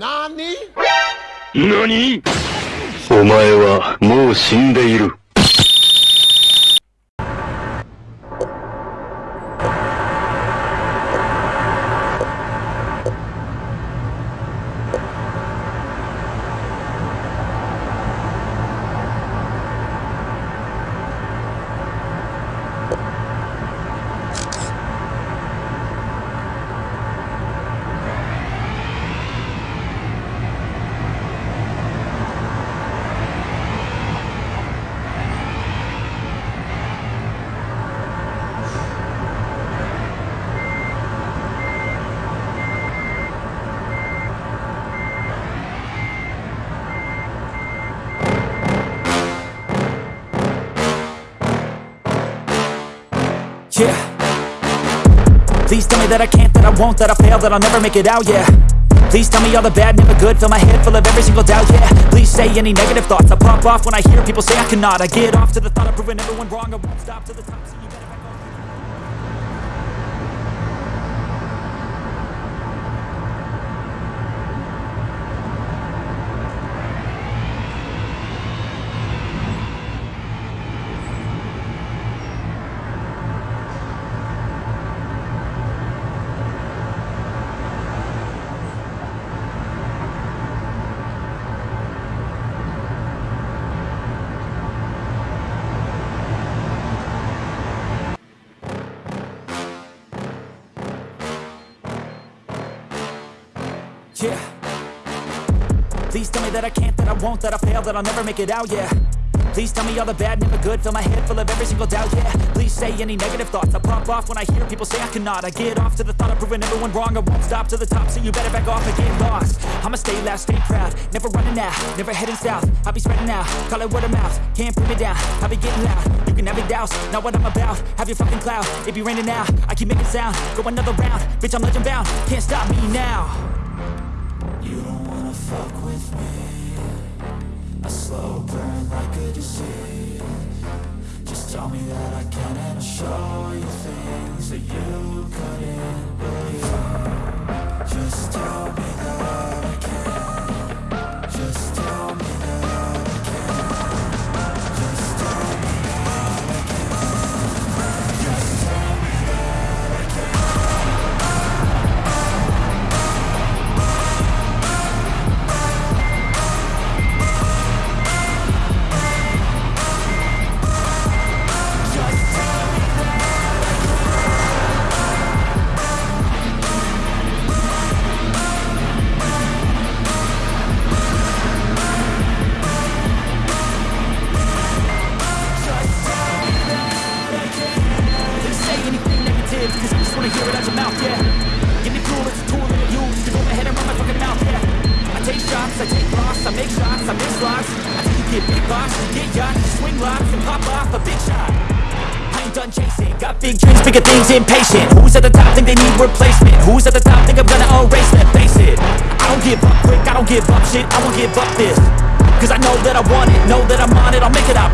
何？お前はもう死んでいる。Yeah. Please tell me that I can't, that I won't, that I fail, that I'll never make it out, yeah. Please tell me all the bad, never good, fill my head full of every single doubt, yeah. Please say any negative thoughts, I pop off when I hear people say I cannot. I get off to the thought of proving everyone wrong, I won't stop to the top, so you better Yeah. Please tell me that I can't, that I won't, that I fail, that I'll never make it out, yeah. Please tell me all the bad, never good, fill my head full of every single doubt, yeah. Please say any negative thoughts, I pop off when I hear people say I cannot. I get off to the thought of proving everyone wrong, I won't stop to the top, so you better back off and get lost. I'ma stay loud, stay proud, never running out, never heading south. I'll be spreading out, call it word of mouth, can't put me down. I'll be getting loud, you can have your doubts, not what I'm about. Have your fucking cloud, it be raining now. I keep making sound, go another round, bitch I'm legend bound, can't stop me now. Fuck with me. A slow burn like a disease. Just tell me that I can and I'll show you things that you get big boss, get yachts Swing lots and pop off a big shot. I ain't done chasing, got big dreams, bigger things, impatient. Who's at the top think they need replacement? Who's at the top think I'm gonna erase them? Face it, I don't give up quick, I don't give up shit, I won't give up this. Cause I know that I want it, know that I'm on it, I'll make it, I